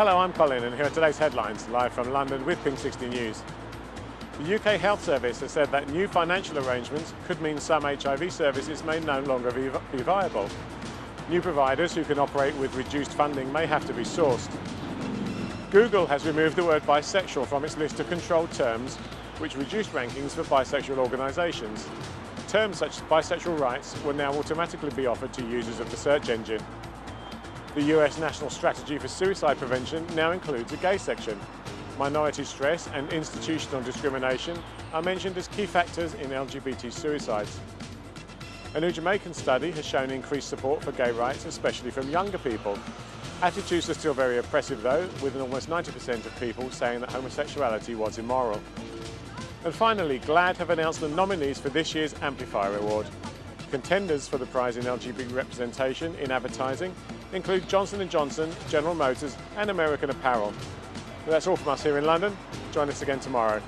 Hello, I'm Colin and here are today's headlines, live from London with Pink 60 News. The UK Health Service has said that new financial arrangements could mean some HIV services may no longer be viable. New providers who can operate with reduced funding may have to be sourced. Google has removed the word bisexual from its list of controlled terms, which reduced rankings for bisexual organisations. Terms such as bisexual rights will now automatically be offered to users of the search engine. The US National Strategy for Suicide Prevention now includes a gay section. Minority stress and institutional discrimination are mentioned as key factors in LGBT suicides. A new Jamaican study has shown increased support for gay rights, especially from younger people. Attitudes are still very oppressive though, with almost 90% of people saying that homosexuality was immoral. And finally, GLAAD have announced the nominees for this year's Amplifier Award. Contenders for the prize in LGBT representation in advertising include Johnson & Johnson, General Motors and American Apparel. that's all from us here in London. Join us again tomorrow.